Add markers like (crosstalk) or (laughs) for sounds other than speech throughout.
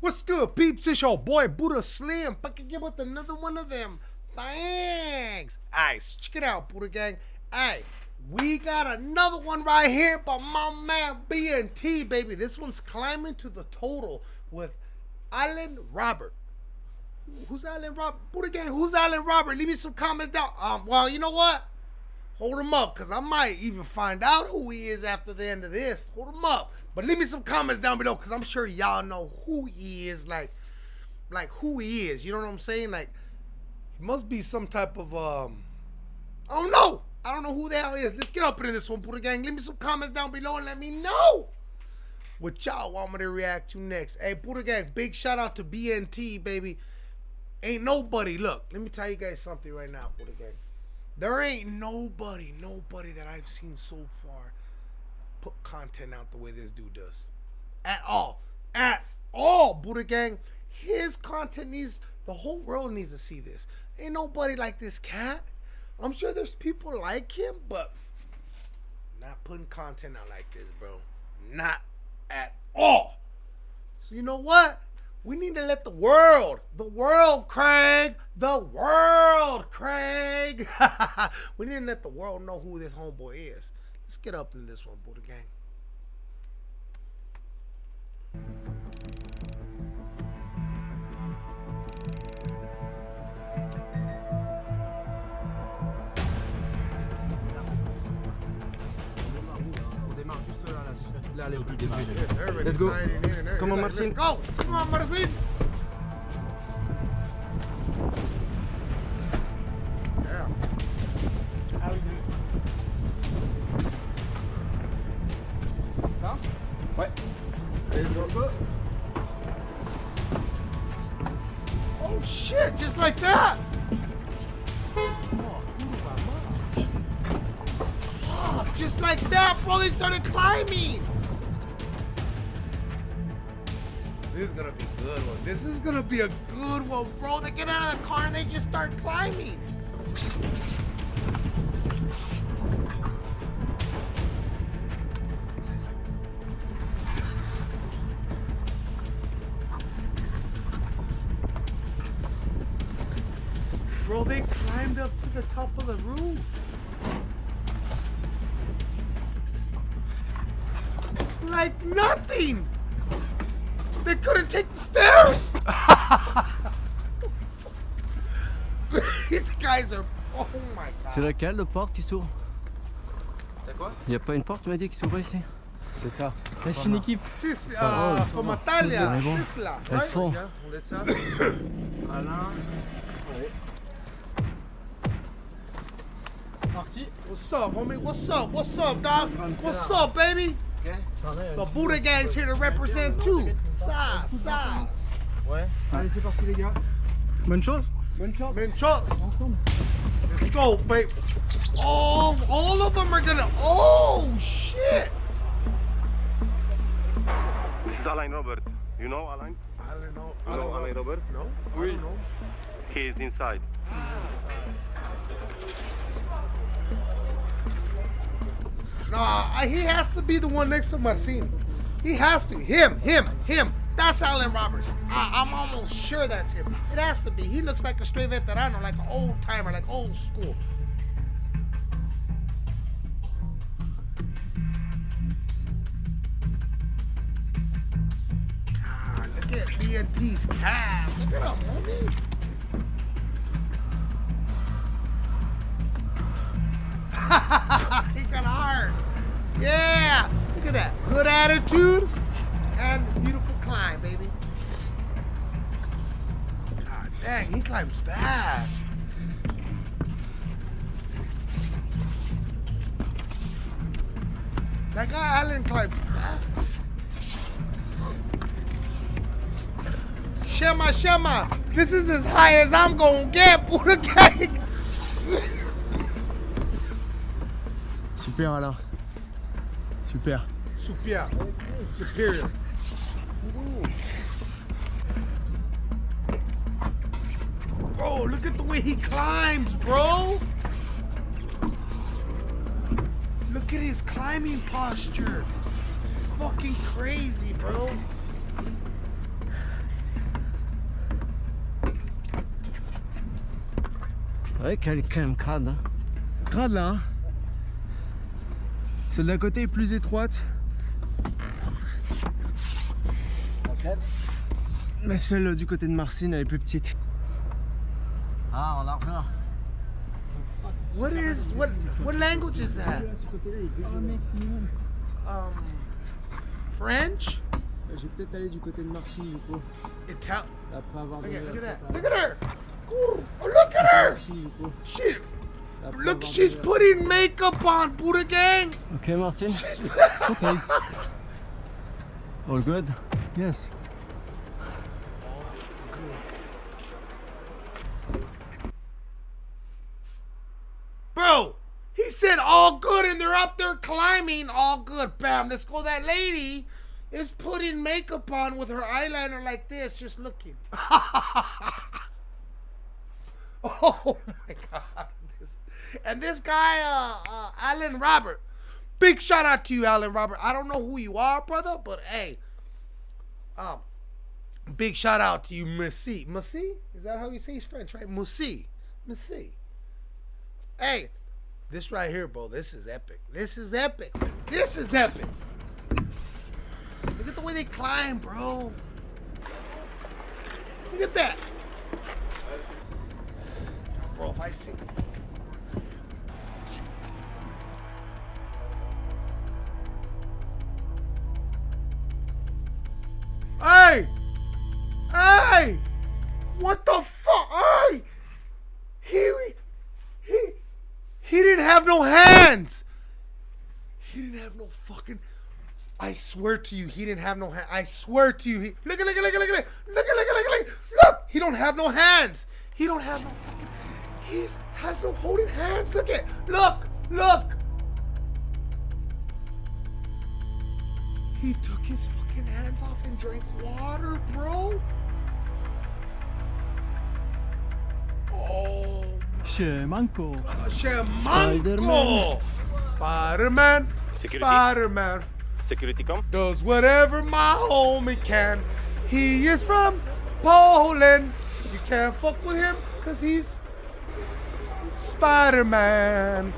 What's good, peeps? It's your boy Buddha Slim. Back again with another one of them. Thanks. Alright, so check it out, Buddha Gang. Hey, we got another one right here by my man BNT, baby. This one's climbing to the total with Allen Robert. Who's Allen Robert? Buddha Gang, who's Allen Robert? Leave me some comments down. Um, well, you know what? Hold him up, because I might even find out who he is after the end of this. Hold him up. But leave me some comments down below, because I'm sure y'all know who he is, like, like who he is. You know what I'm saying? Like, he must be some type of, um, I don't know. I don't know who the hell he is. Let's get up into this one, Buddha Gang. Leave me some comments down below and let me know what y'all want me to react to next. Hey, Buddha Gang, big shout out to BNT, baby. Ain't nobody, look, let me tell you guys something right now, Buddha Gang. There ain't nobody, nobody that I've seen so far put content out the way this dude does. At all. At all, Buddha Gang. His content needs, the whole world needs to see this. Ain't nobody like this cat. I'm sure there's people like him, but not putting content out like this, bro. Not at all. So you know what? We need to let the world, the world, Craig, the world, Craig. (laughs) we need to let the world know who this homeboy is. Let's get up in this one, Buddha Gang. Let's go. Come on. Marcin. Go. Come on, Marcin. Yeah. Oh shit, just like that. Oh, just like that, bro, they started climbing. Gonna be a good one. This is gonna be a good one, bro. They get out of the car and they just start climbing. Bro, they climbed up to the top of the roof. Like nothing. C'est laquelle, le porte qui s'ouvre T'as quoi Il n'y a pas une porte, tu m'as dit, qui s'ouvre ici C'est ça. La Chine équipe Ça va, uh, ça. Mais bon, Sisla, Elles font. On laisse ça. Alain. Allez. Parti. What's up, homie? What's up? What's up, dog? What's up, baby? Ok. The Buddha gang's here to represent too. Size, size. Ouais. Allez, c'est parti les gars. Bonne chance Bonne chance. Man, trust. Let's go, babe. Oh, all of them are gonna. Oh, shit. This is Alain Robert. You know Alain? I don't know. I You know Alain. Robert? No, I don't know. He is inside. Nah, he has to be the one next to Marcin. He has to. Him, him, him. That's Allen Roberts. I, I'm almost sure that's him. It has to be. He looks like a straight veterano, like an old timer, like old school. God, look at BNT's calf. Look at him, homie. (laughs) he got hard. Yeah, look at that. Good attitude and beautiful climb, baby. God dang, he climbs fast. That guy Allen climbs fast. Shema, Shema, this is as high as I'm gonna get, (laughs) Buddha Gang. Super alors. Super. Superior. Superior. Bro, look at the way he climbs, bro! Look at his climbing posture! It's fucking crazy, bro! Ouais, qu'elle est quand même crade. Hein. Crade là, hein Celle d'un côté est plus étroite, Mais celle du côté de Marcine, elle est plus petite. Ah, en largeur. What is what what language is that? Um French? Je vais peut-être aller du côté de Marcine du coup. Ital Après avoir Look at, look at la that. Look at her. Oh, look at her. She look she's la- putting makeup on, Buddha gang. Ok, Marcine. Okay. (laughs) All good? Yes. Said all good and they're up there climbing. All good. Bam. Let's go. That lady is putting makeup on with her eyeliner like this, just looking. (laughs) oh my God. This, and this guy, uh, uh, Alan Robert. Big shout out to you, Alan Robert. I don't know who you are, brother, but hey. Um, big shout out to you, Messi. Messi? Is that how you say his French, right? Messi. Messi. Hey, this right here, bro. This is epic. This is epic. This is epic. Look at the way they climb, bro. Look at that. Bro, if I see. Hey! Hey! What the fuck? Hey! He, he, he didn't have no hands. He didn't have no fucking. I swear to you, he didn't have no hands. I swear to you, he look at look at look at look at look at look at look at look. He don't have no hands. He don't have no fucking. He's has no holding hands. Look at look look. He took his fucking hands off and drank water, bro. Oh. Siemanko. Shamanko! Spider-Man, Security. Spider-Man Security come? does whatever my homie can. He is from Poland. You can't fuck with him because he's Spider-Man.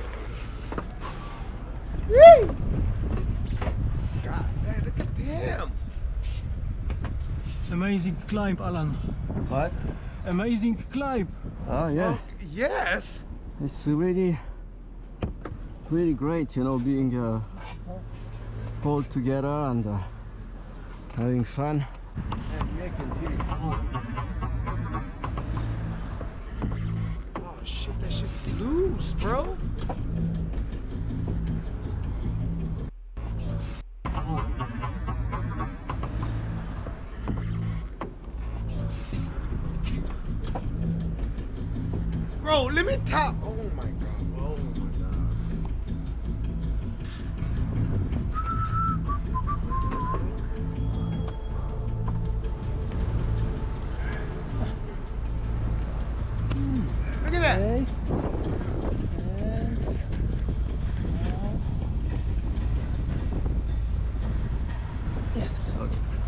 Woo! God, man, look at him. Amazing climb, Alan. What? Amazing climb. Oh, yeah. Yes. It's really, really great, you know, being uh, all together and uh, having fun. Oh shit, that shit's loose, bro. Bro, let me top. Oh my god. Oh my god. Look at that.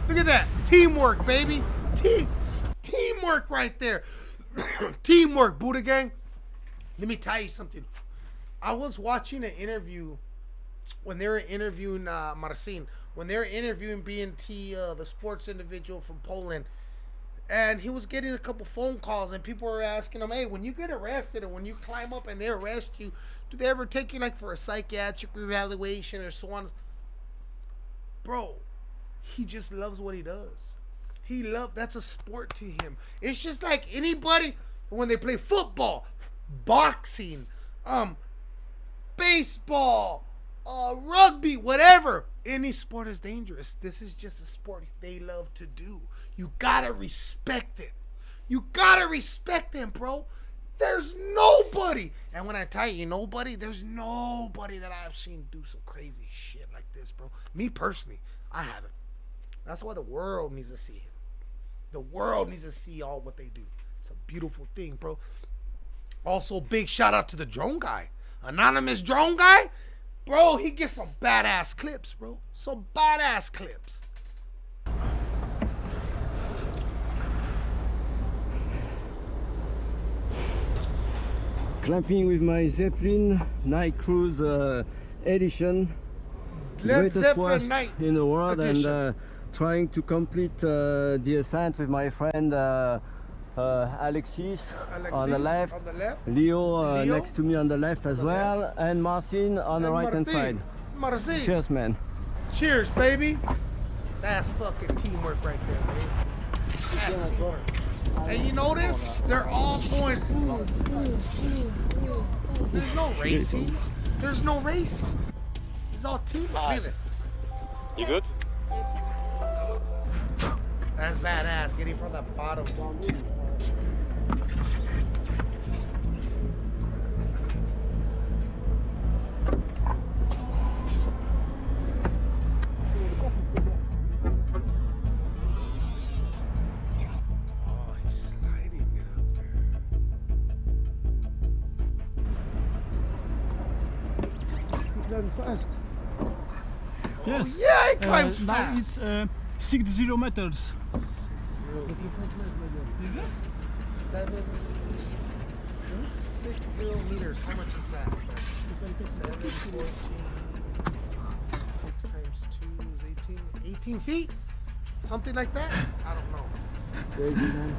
Look at that. Teamwork, baby. Team teamwork right there. (coughs) teamwork, Buddha gang. Let me tell you something. I was watching an interview when they were interviewing uh, Marcin, when they were interviewing BNT, uh, the sports individual from Poland, and he was getting a couple phone calls, and people were asking him, "Hey, when you get arrested, or when you climb up and they arrest you, do they ever take you like for a psychiatric evaluation or so on?" Bro, he just loves what he does. He love that's a sport to him. It's just like anybody when they play football, boxing, um, baseball, uh, rugby, whatever. Any sport is dangerous. This is just a sport they love to do. You gotta respect it. You gotta respect them, bro. There's nobody, and when I tell you nobody, there's nobody that I've seen do some crazy shit like this, bro. Me personally, I haven't. That's why the world needs to see him. The world needs to see all what they do. It's a beautiful thing, bro. Also, big shout out to the drone guy. Anonymous drone guy. Bro, he gets some badass clips, bro. Some badass clips. clamping with my Zeppelin Night Cruise uh, edition. Led Zeppelin Night in the world edition. and uh, trying to complete uh, the ascent with my friend uh, uh, Alexis, on the left, On the left. Leo, uh, Leo. next to me on the left as the well, and Marcin on the And right hand side. Marcin. Cheers, man. Cheers, baby. That's fucking teamwork right there, baby. That's teamwork. And you notice they're all going boom, boom, boom, boom, boom. There's no racing. There's no racing. It's all teamwork. Look at this. You good? That's badass. Getting from the bottom to Oh, he's sliding it up there. fast. Yes. Yeah, he Uh, climbs now it's uh, 60 meters. Seven, six zero meters. How much is that? That's seven, 14, six times two is 18. 18 feet? Something like that? I don't know. Crazy, man.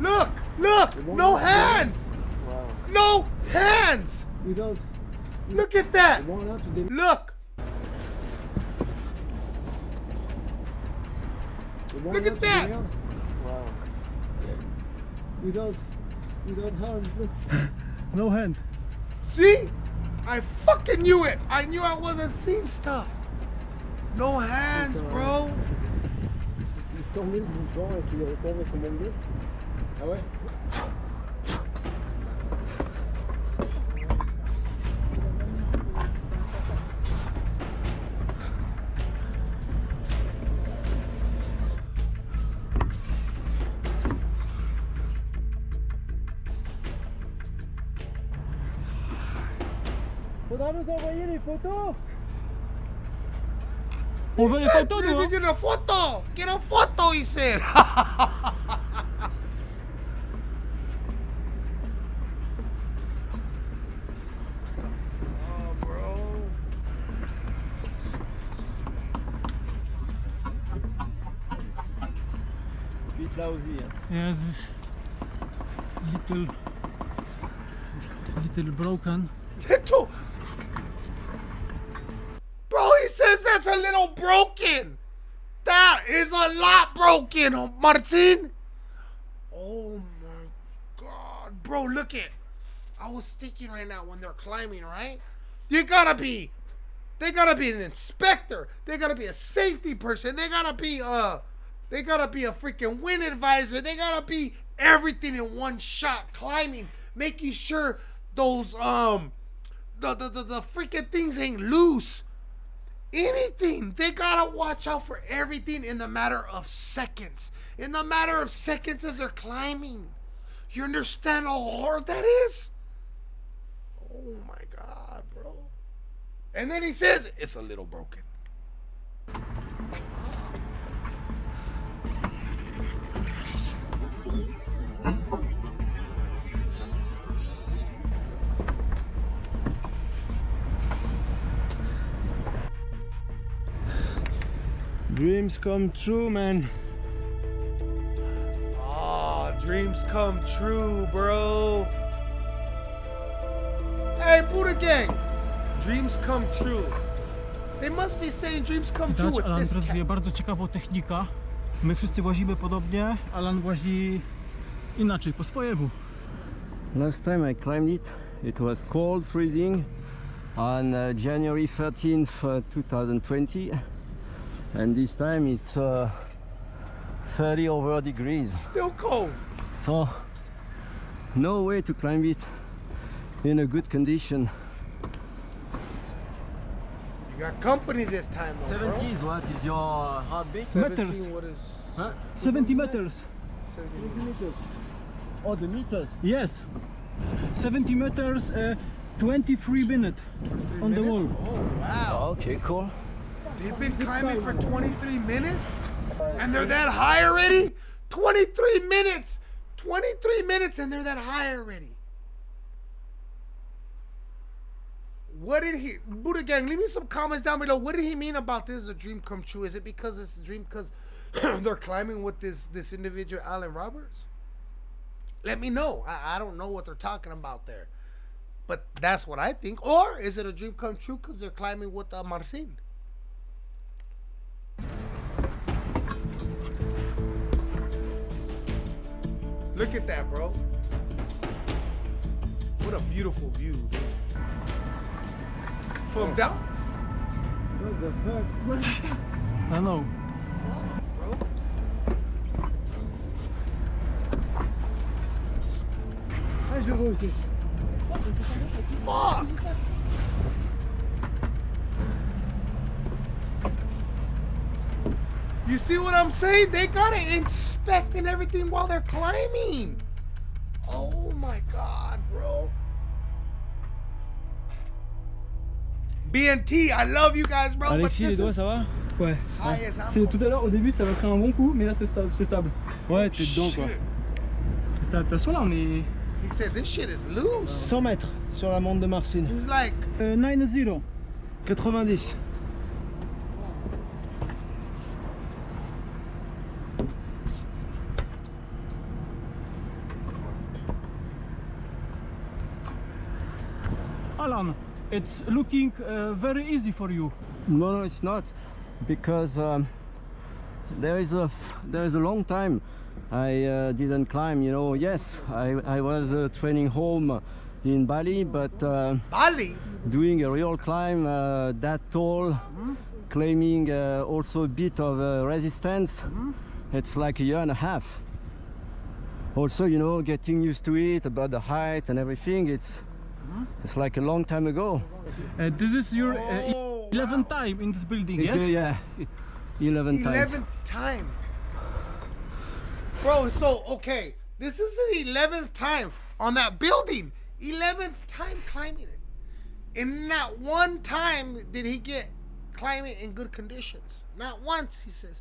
Look! Look! No hands! Wow. No hands! Without Look at that! one out to the Look! Look at out to that! the air. Wow. Without, without hands, look. (laughs) No hand. See? I fucking knew it! I knew I wasn't seeing stuff. No hands, bro. Il se Get a photo, he said! oh, bro. Vite là aussi. Hein. Yeah, this little, little broken. Little. That's a little broken. That is a lot broken, Martin. Oh my god, bro, look it. I was thinking right now when they're climbing, right? You gotta be, they gotta be an inspector. They gotta be a safety person. They gotta be a, they gotta be a freaking wind advisor. They gotta be everything in one shot climbing, making sure those um, the the the, the freaking things ain't loose anything. They gotta watch out for everything in the matter of seconds. In the matter of seconds as they're climbing. You understand how hard that is? Oh my god, bro. And then he says it's a little broken. Dreams come true, man. Oh, dreams come true, bro. Hey, Buddha Gang. Dreams come true. They must be saying dreams come true Widać, with Alan this prezentuje cat. bardzo ciekawą technikę. My wszyscy łazimy podobnie, Alan łazi inaczej, po swojemu. Last time I climbed it, it was cold, freezing on uh, January 13th, uh, 2020. And this time it's uh, 30 over degrees. Still cold. So, no way to climb it in a good condition. You got company this time, though, bro. 70 is what is your uh, heartbeat? 17, Meters. what is... Huh? 70 meters. 70 meters. Oh, the meters. Yes. 70 meters, uh, 23 minutes 23 on the wall. Oh, wow. Okay, cool. They've been climbing for 23 minutes? And they're that high already? 23 minutes. 23 minutes and they're that high already. What did he Buddha gang? Leave me some comments down below. What did he mean about this is a dream come true? Is it because it's a dream because (clears throat) they're climbing with this this individual Alan Roberts? Let me know. I, I don't know what they're talking about there, but that's what I think. Or is it a dream come true because they're climbing with uh, Marcin? Look at that, bro. What a beautiful view, dude. From down. What the fuck? (laughs) I know. bro. Ah, je le. Fuck! You see what I'm saying? They gotta inspect and everything while they're climbing. Oh my god, bro. BNT, I love you guys, bro. Alexis, but les this doigts, is ça va? Ouais. C'est tout à l'heure, au début, ça va créer un bon coup, mais là, c'est stable. C'est stable. Ouais, t'es dedans, quoi. C'est stable. De toute façon, là, on est He said this shit is loose. 100 mètres sur la montre de Marcine. He's like, euh, 9-0. 90. It's looking uh, very easy for you. No, no, it's not, because um, there is a there is a long time I uh, didn't climb. You know, yes, I I was uh, training home in Bali, but uh, Bali. doing a real climb uh, that tall, claiming uh, also a bit of uh, resistance. It's like a year and a half. Also, you know, getting used to it about the height and everything. It's it's like a long time ago. Uh, this is your uh, Oh, 11th time in this building, It's, yes? uh, yeah, (laughs) 11 times. Eleventh time. Bro, so okay, this is the eleventh time on that building. Eleventh time climbing it. And not one time did he get climbing in good conditions. Not once, he says.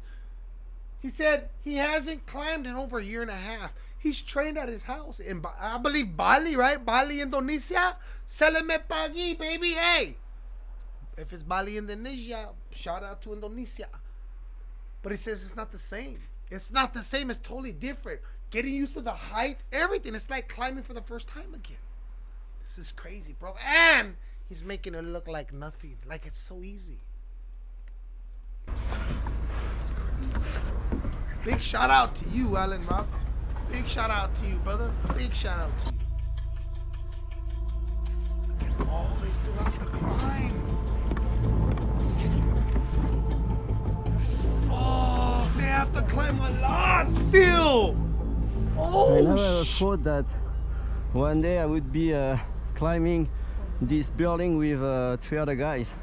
He said he hasn't climbed in over a year and a half. He's trained at his house in, I believe, Bali, right? Bali, Indonesia. Seleme pagi, baby. Hey, if it's Bali, Indonesia, shout out to Indonesia. But he says it's not the same. It's not the same. It's totally different. Getting used to the height, everything. It's like climbing for the first time again. This is crazy, bro. And he's making it look like nothing. Like it's so easy. It's. Big shout out to you, Alan Rob. Big shout out to you, brother. Big shout out to you. Look at all they still have to climb. Oh, they have to climb a lot still. Oh, I Oh, never thought that one day I would be uh, climbing this building with uh, three other guys.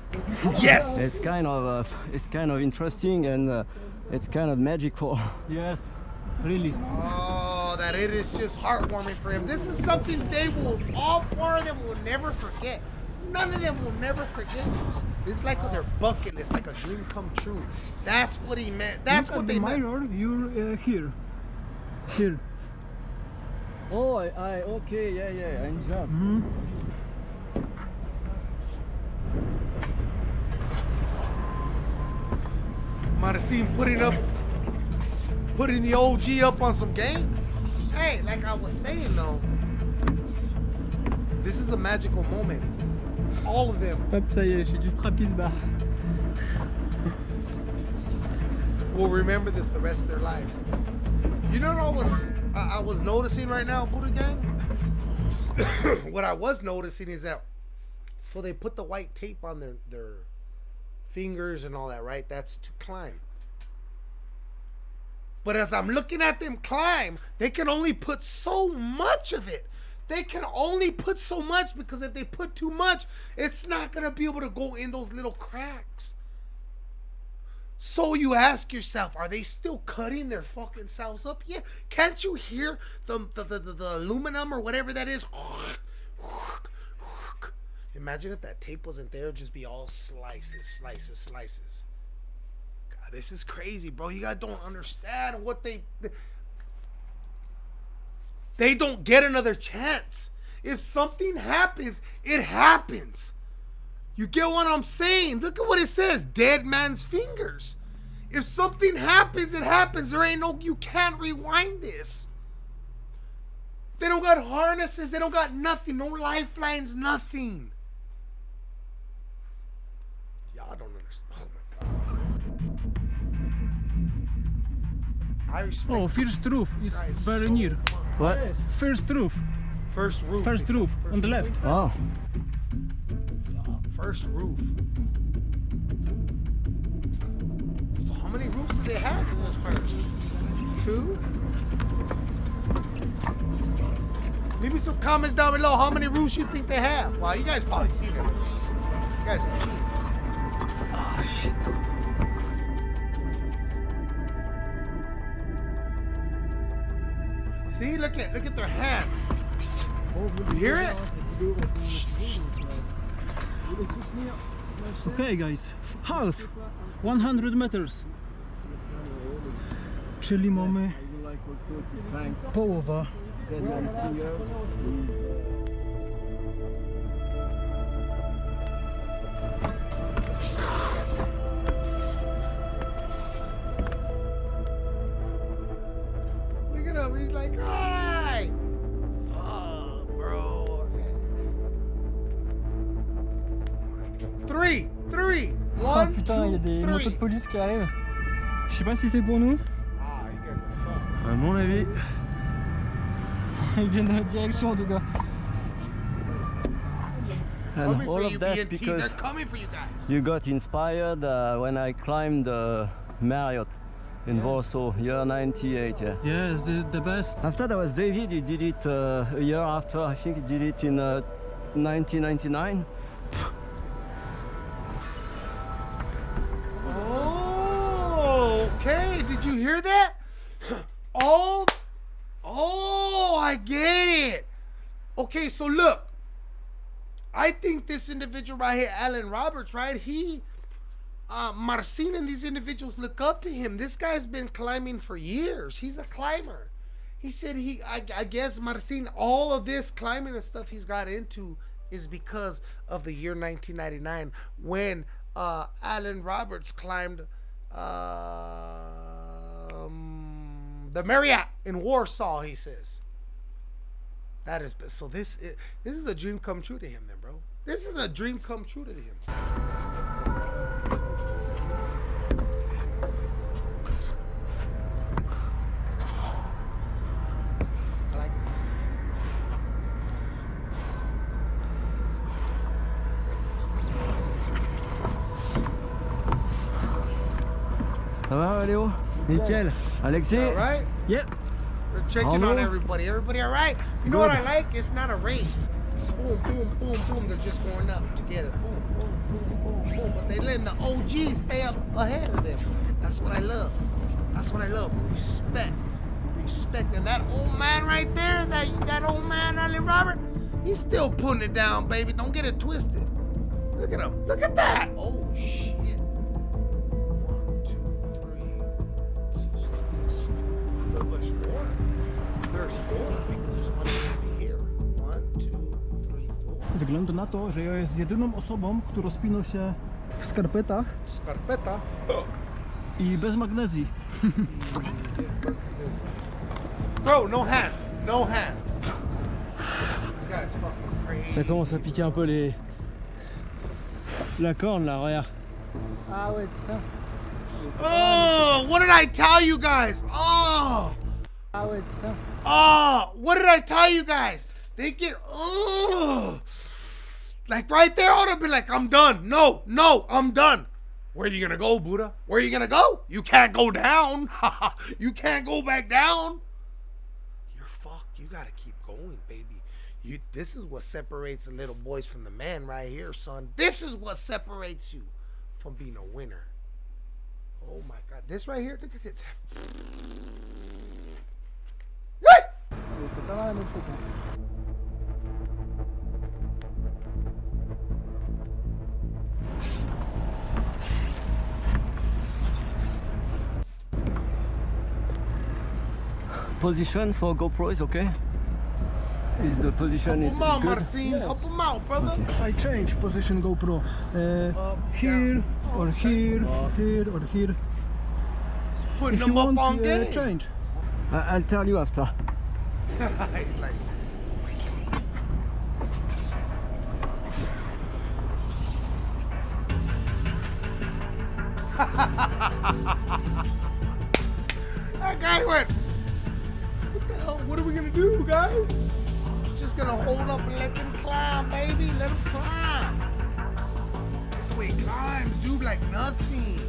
yes. It's kind of uh, it's kind of interesting and uh, it's kind of magical. Yes, really. That it is just heartwarming for him. This is something they will, all four of them will never forget. None of them will never forget this. It's like on their bucket list, like a dream come true. That's what he meant. That's Look what they the meant. mirror, you're uh, here. Here. Oh, I, I okay, yeah, yeah, I enjoyed. Mhm. Might have seen putting up, putting the OG up on some game. Hey, like I was saying though, this is a magical moment. All of them Hop, ça y est, j'ai du strap qui se barre. will remember this the rest of their lives. You know what I was I, I was noticing right now, Buddha Gang? (coughs) what I was noticing is that so they put the white tape on their their fingers and all that, right? That's to climb. But as I'm looking at them climb, they can only put so much of it. They can only put so much because if they put too much, it's not gonna be able to go in those little cracks. So you ask yourself, are they still cutting their fucking selves up? Yeah. Can't you hear the the, the, the, the aluminum or whatever that is? Imagine if that tape wasn't there, it'd just be all slices, slices, slices. This is crazy, bro. You guys don't understand what they they don't get another chance. If something happens, it happens. You get what I'm saying? Look at what it says dead man's fingers. If something happens, it happens. There ain't no, you can't rewind this. They don't got harnesses, they don't got nothing, no lifelines, nothing. Y'all don't Oh my god. I respect oh, first roof is guys very so near. much. What? First roof, First roof. first he said. roof on the left. Oh, First roof. So how many roofs do they have in this first? Two? Leave me some comments down below how many roofs you think they have. Wow, you guys probably see them. You guys are kids. oh shit. See, look at look at their hands. You hear it? Okay, guys, half, 100 meters. Czyli mamy I would like also to thank połowa. Police qui. Je sais pas si c'est pour nous. Ah. À mon avis, (laughs) Ils viennent dans notre direction en tout cas. and Coming all for of you, that because coming for you guys. you got inspired uh, when I climbed uh, Marriott in Warsaw, year 98. Yeah. Yes, the, the best. After that was David, he did it uh, a year after, I think he did it in uh, 1999. Hear that? Oh, oh, I get it. Okay, so look. I think this individual right here, Alan Roberts, right? He, uh, Marcin and these individuals look up to him. This guy's been climbing for years. He's a climber. He said he, I, I guess Marcin, all of this climbing and stuff he's got into is because of the year 1999 when uh, Alan Roberts climbed um, the Marriott in Warsaw. He says that is so. This is, this is a dream come true to him, then, bro. This is a dream come true to him. Ça va, Léo Nickel. Alexis All right. Yep. We're checking Hello? on everybody. Everybody all right? You know what I like? It's not a race. Boom, boom, boom, boom. They're just going up together. Boom, boom, boom, boom, boom. But they letting the OGs stay up ahead of them. That's what I love. That's what I love. Respect. Respect. And that old man right there, that that old man, Allen Robert, he's still putting it down, baby. Don't get it twisted. Look at him. Look at that. Oh shit. Wygląda na to, że ja jest jedyną osobą, która spinał się w skarpetach Scarpeta. i bez magnezji. Bro, no hands. No hands. This guy's fucking crazy. Ça commence à piquer un peu les... La corne là, regarde. Ah ouais, putain. Oh, what did I tell you guys? Oh, Ah ouais, putain. Oh, what did I tell you guys? They get, oh, like right there, I would have been like, I'm done. No, no, I'm done. Where are you gonna go, Buddha? Where are you gonna go? You can't go down. (laughs) you can't go back down. You're fucked. You gotta keep going, baby. You. This is what separates the little boys from the man, right here, son. This is what separates you from being a winner. Oh my God! This right here. Look at this. What? C'est pas mal, notre Position for GoPro is okay? is the position Help is him out, good? Marcin. Help him out, brother. I change position GoPro. Uh, Up, here down. or here, here or here. He's putting If them you up want, on uh, game. change. I'll tell you after. He's (laughs) like, that guy went. What the hell? What are we gonna do, guys? Just gonna hold up and let them climb, baby. Let them climb. That's the way he climbs, dude. Like nothing.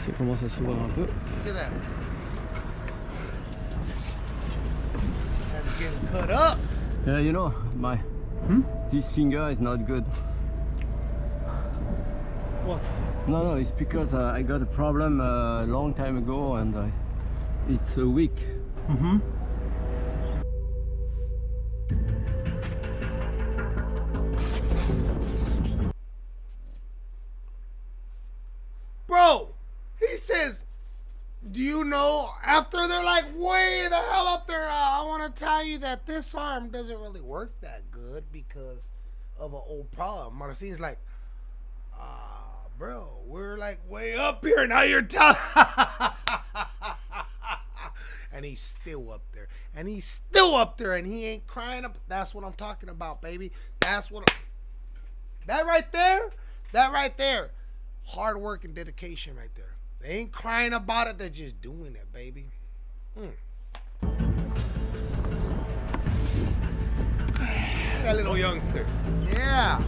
Ça commence à s'ouvrir un peu. Look at that. Cut up. Yeah, you know, my Hmm? this finger is not good. What? No, no, it's because uh, I got a problem a long time ago and uh, it's uh, weak. Mm-hmm. Bro, uh, want to tell you that this arm doesn't really work that good because of an old problem. Marcin's like, Ah, bro, we're like way up here. Now you're telling. (laughs) and he's still up there. And he's still up there and he ain't crying up. That's what I'm talking about, baby. That's what. I'm- That right there, that right there, hard work and dedication right there. They ain't crying about it, they're just doing it, baby. Mm. That little youngster. Yeah.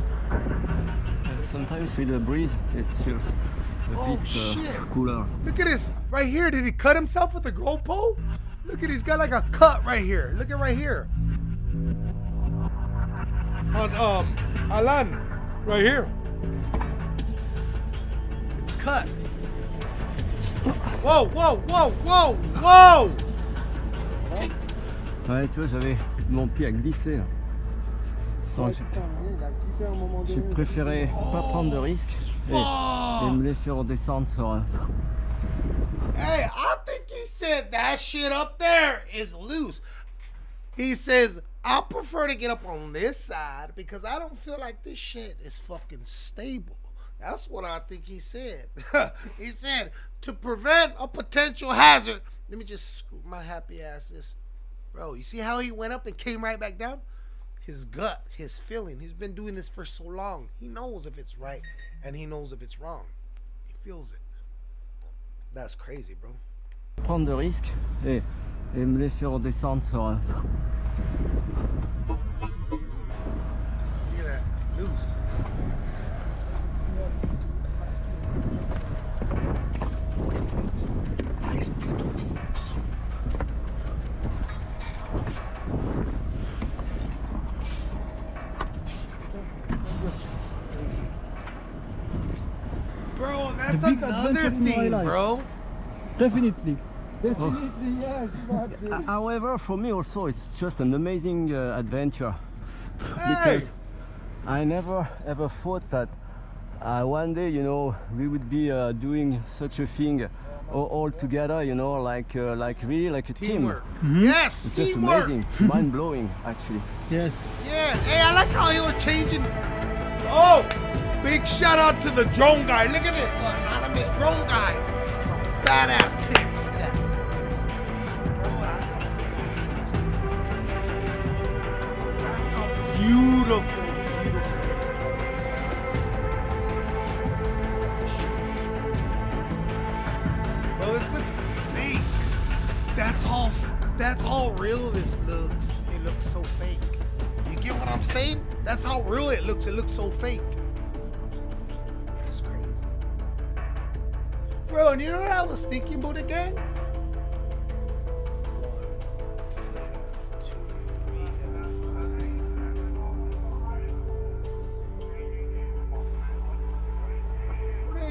Sometimes with the breeze it feels a Oh, bit uh, cooler. Look at this right here. Did he cut himself with a grow pole? Look at he's got like a cut right here. Look at right here. On um Alan, right here. It's cut. Whoa, whoa, whoa, whoa, whoa! Ouais, tu vois, j'avais mon pied à glisser. là. J'ai- préféré pas prendre de risques et, et me laisser redescendre sur. un- Hey, I think he said that shit up there is loose. He says, I prefer to get up on this side because I don't feel like this shit is fucking stable. That's what I think he said. (laughs) he said, to prevent a potential hazard, let me just scoop my happy ass this. Bro, you see how he went up and came right back down? His gut, his feeling. He's been doing this for so long. He knows if it's right and he knows if it's wrong. He feels it. That's crazy, bro. prendre de risques et, et me laisser redescendre sur. un- Look at that. Loose. That's another adventure in my thing, bro. Definitely. Uh, (laughs) However, for me also, it's just an amazing uh, adventure Hey, because I never ever thought that uh, one day, you know, we would be uh, doing such a thing all, all together, you know, like uh, like really like a teamwork. team. Yes, It's just teamwork. amazing, (laughs) mind blowing, actually. Yes. Yeah, hey, I like how you're changing. Oh, big shout out to the drone guy. Look at this, the anonymous drone guy. Some badass pics. Look at that. That's a beautiful, this looks fake. That's all. That's all real this looks. It looks so fake. You get what I'm saying? That's how real it looks. It looks so fake. You know what I was thinking about again?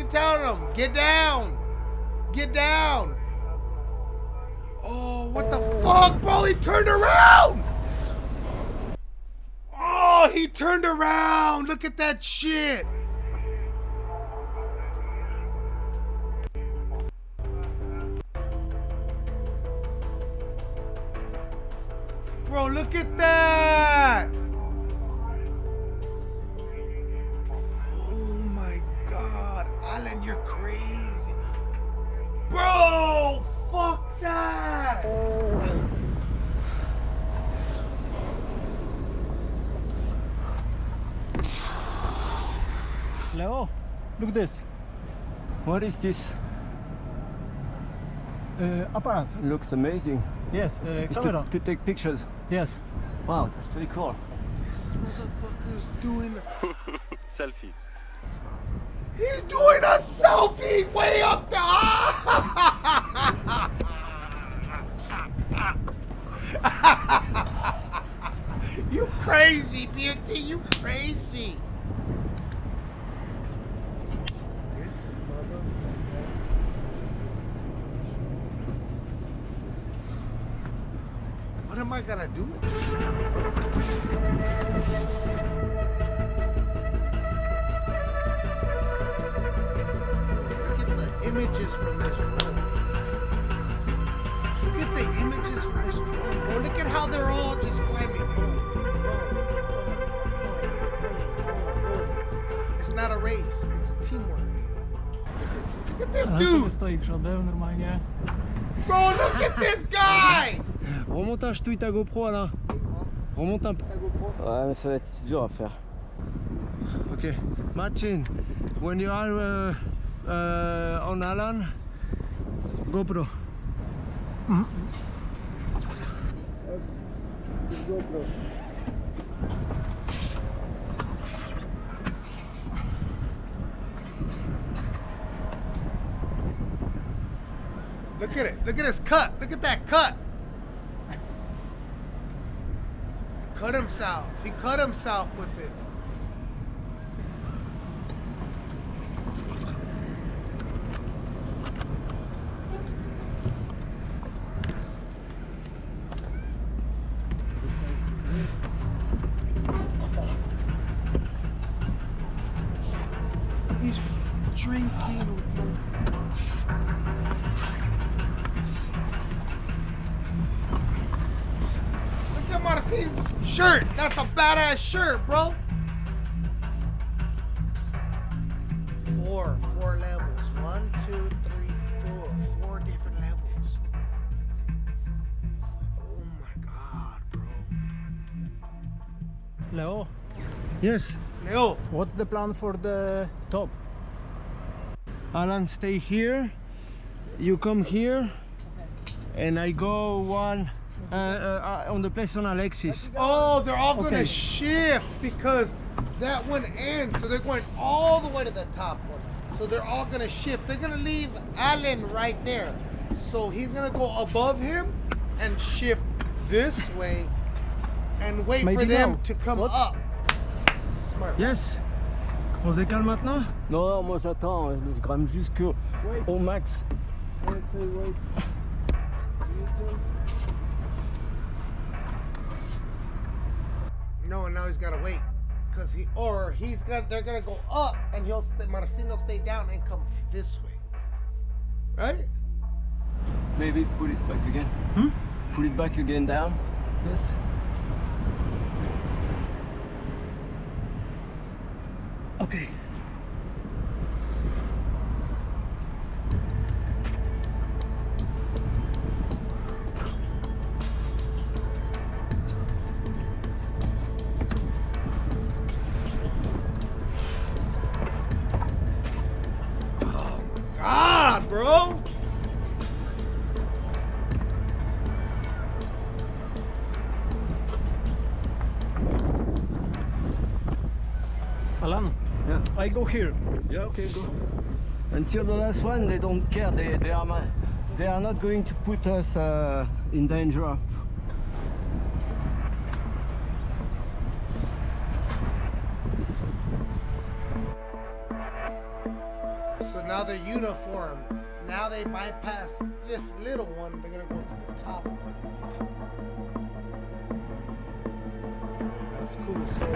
Telling them? Get down! Get down! Oh, what the fuck, bro? He turned around! Oh, he turned around. Look at that shit. What is this? Uh, apparat. Looks amazing. Yes, uh, It's to, camera. to take pictures. Yes. Wow, that's pretty cool. This motherfucker's doing. (laughs) Selfie. He's doing a selfie way up there. (laughs) you crazy, BT. You crazy. This motherfucker. What am I gonna do now? Look at the images from this drone. Look at the images from this drone, bro. Look at how they're all just climbing. Boom, boom, boom, boom, boom, boom, boom. It's not a race. It's a teamwork thing. Look at this dude. Look at this dude. stoi przodem normalnie. Bro, look at this guy. Remonte un ch'touille ta GoPro Alain. Remonte un peu. Ouais, mais ça va être dur à faire. Okay, Martin, when you are uh, uh, on Alan, GoPro. Look at it. Look at his cut. Look at that cut. Cut himself. He cut himself with it. That's a badass shirt, bro. Four, four levels. One, two, three, four. Four different levels. Oh my god, bro. Leo, Yes, Leo, what's the plan for the top? Alan, stay here. You come here, and I go one uh, uh, uh, on the place on Alexis. Oh, they're all gonna Okay. shift because that one ends. So they're going all the way to the top one. So they're all gonna shift. They're gonna leave Allen right there. So he's gonna go above him and shift this way and wait for them now. to come What? up. Smart. Yes. On se décale maintenant? Non, non, moi j'attends, je grimpe jusqu'au au max. (laughs) No, and now he's gotta wait. Cause he or he's got they're gonna go up and he'll stay Marcino stay down and come this way. Right? Maybe pull it back again. Hmm? Pull it back again down. Yes. Okay. Here. Yeah, okay, go. Until the last one, they don't care. They they are ma- they are not going to put us uh, in danger. So now they're uniform. Now they bypass this little one. They're gonna go to the top one. That's cool. So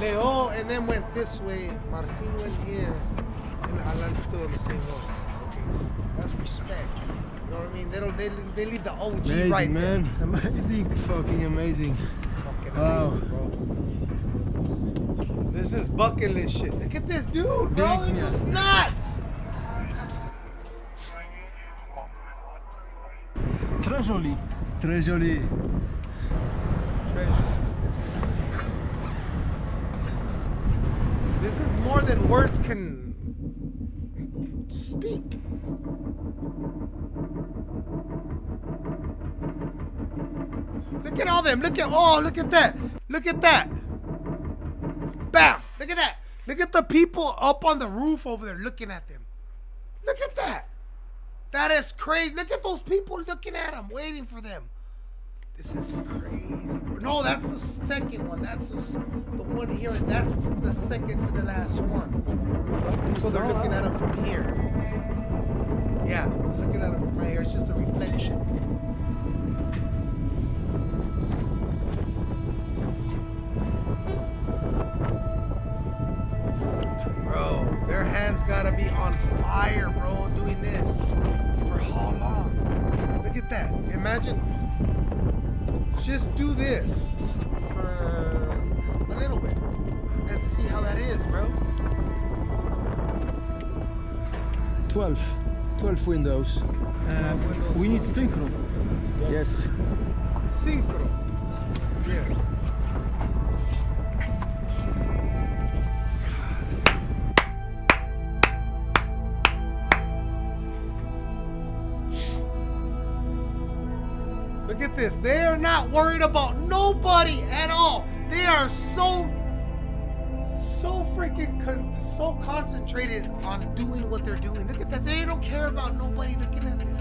Leo and then went this way. Marcin went here, and Alan's still in the same one. Okay, that's respect. You know what I mean? They don't. They, they leave the OG Amazing, right there. man. Amazing. Fucking amazing. Fucking Wow. amazing, bro. This is bucket list shit. Look at this dude, bro. Big, He goes nuts. Treasury. Très joli. Treasure. This is. This is more than words can speak. Look at all them. Look at oh, look at that. Look at that. Bam. Look at that. Look at the people up on the roof over there looking at them. Look at that. That is crazy. Look at those people looking at them, waiting for them. This is crazy. No, that's the second one. That's the, the one here. and That's the second to the last one. So they're looking at him from here. Yeah, looking at him from right here. It's just a reflection. Bro, their hands gotta be on fire, bro, doing this. For how long? Look at that. Imagine just do this for a little bit and see how that is, bro. 12. 12 windows. Uh, we need synchro. Yes. Synchro. Yes. Look at this. They are not worried about nobody at all. They are so, so freaking con- so concentrated on doing what they're doing. Look at that. They don't care about nobody looking at them.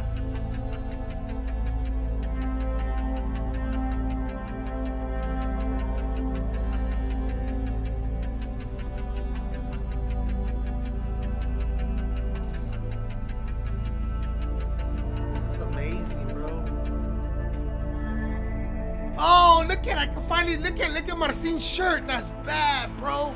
Shirt. That's bad, bro.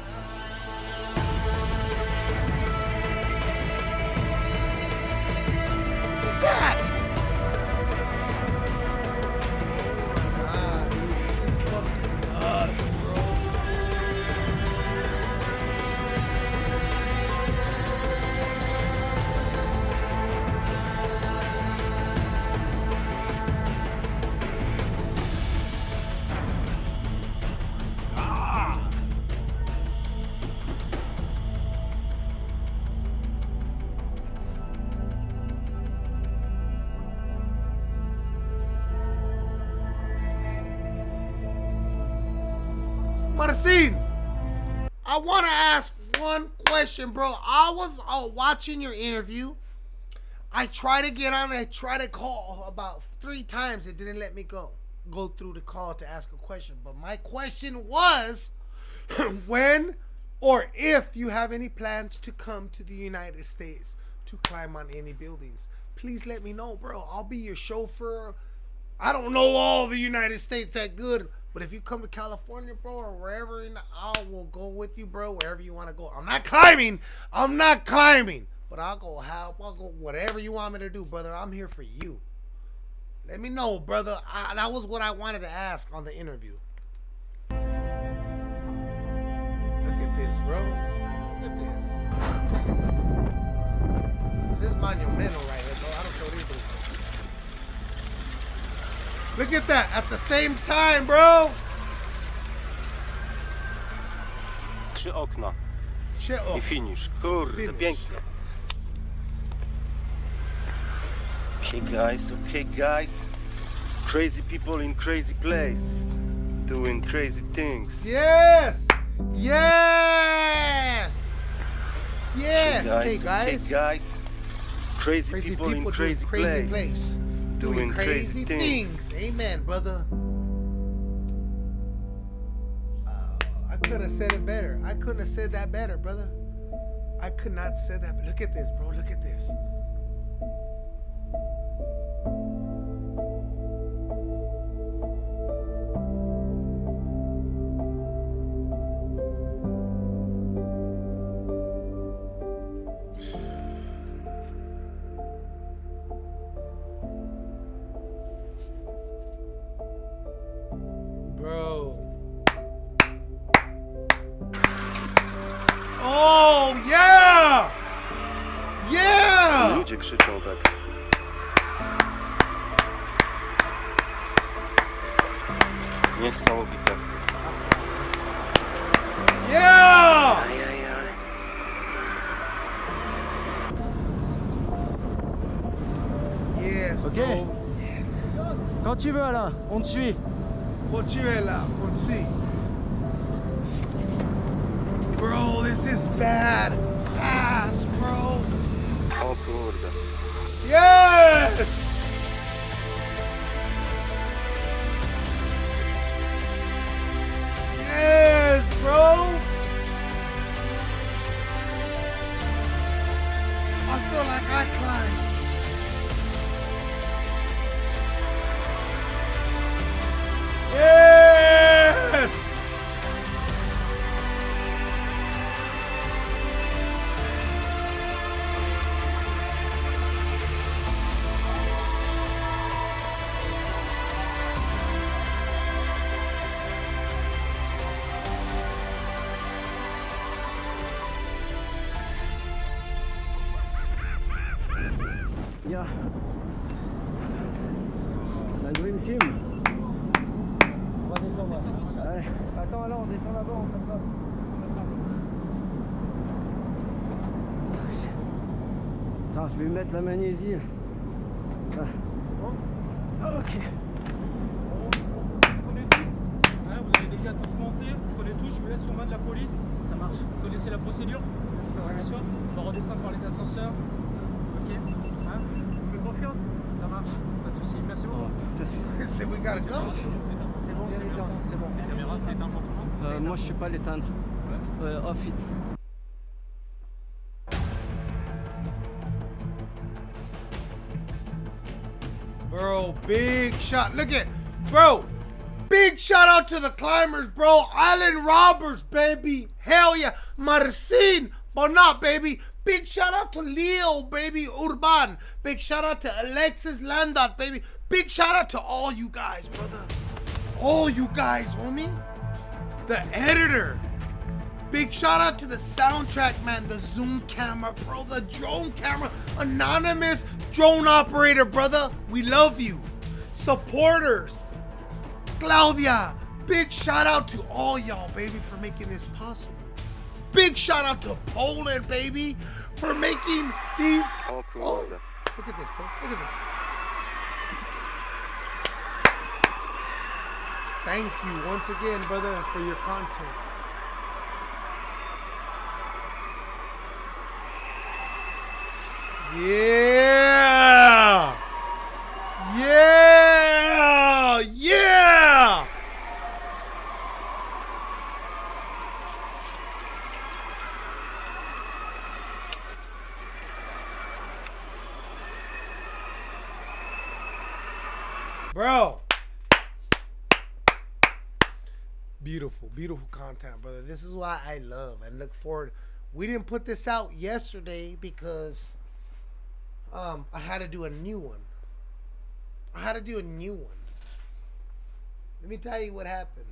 I want to ask one question, bro. I was uh, watching your interview. I tried to get on. I tried to call about three times. It didn't let me go go through the call to ask a question. But my question was, (clears throat) when or if you have any plans to come to the United States to climb on any buildings, please let me know, bro. I'll be your chauffeur. I don't know all the United States that good, but if you come to California, bro, or wherever, in the, I will go with you, bro, wherever you want to go. I'm not climbing. I'm not climbing, but I'll go help. I'll go whatever you want me to do, brother. I'm here for you. Let me know, brother. I, that was what I wanted to ask on the interview. Look at this, bro. Look at this. This is monumental right here, bro. I don't little things. Look at that. At the same time, bro. Trzy okna Shit. Oh. i finish. Kurde, Finish. pięknie. Okay guys, okay guys. Crazy people in crazy place. Doing crazy things. Yes. Yes. Yes. Okay, okay guys. guys. Crazy, Crazy people, in crazy, crazy place. place. Doing, Doing crazy, crazy things. things. Amen, brother. Uh, I could have said it better. I couldn't have said that better, brother. I could not said that. But look at this, bro. Look at this. Niesamowite. Yeah! Yes, Ok. bro. Quand tu veux, Alain, on te suit. What you at là? Let's see. Bro, this is bad ass, bro. O kurde. Yes! Yes, Attends, je vais mettre la magnésie. Ah. Ok. Vous connaissez tous Hein, Vous avez déjà tous menti Vous connaissez tous Je vous laisse aux mains de la police. Ça marche. Vous connaissez la procédure Bien. On va redescendre par les ascenseurs. Ok Hein Vous faites confiance Ça marche. Pas de soucis. Merci beaucoup. They say we gotta go. C'est bon, c'est bon. C'est bon. Les caméras, c'est éteint pour tout le monde Euh, moi, je sais pas l'éteindre. Euh, off it. Big shot. Look at, bro, big shout out to the climbers, bro. Island Robbers, baby. Hell yeah. Marcin, Banot, baby. Big shout out to Leo, baby. Urban. Big shout out to Alexis Landot, baby. Big shout out to all you guys, brother. All you guys, homie. The editor. Big shout out to the soundtrack man, the zoom camera, bro, the drone camera, anonymous drone operator, brother. We love you. Supporters, Claudia. Big shout out to all y'all, baby, for making this possible. Big shout out to Poland, baby, for making these. O Oh, oh look at this, bro. Look at this. Thank you once again, brother, for your content. Yeah! Yeah! Yeah! Bro. Beautiful, content, brother. This is why I love and look forward. We didn't put this out yesterday because um I had to do a new one. I had to do a new one. Let me tell you what happened.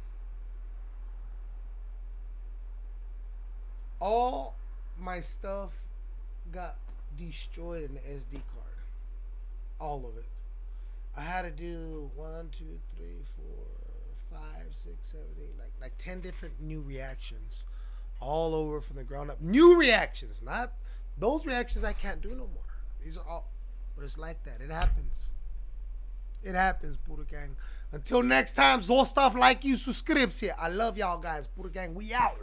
All my stuff got destroyed in the SD card. All of it. I had to do one, two, three, four, five, six, seven, eight, like like ten different new reactions, all over from the ground up. New reactions, not those reactions I can't do no more. These are all, but it's like that. It happens. It happens, Buddha Gang. Until next time, Zostav like you, subscribe here. I love y'all guys. Buddha Gang, we out.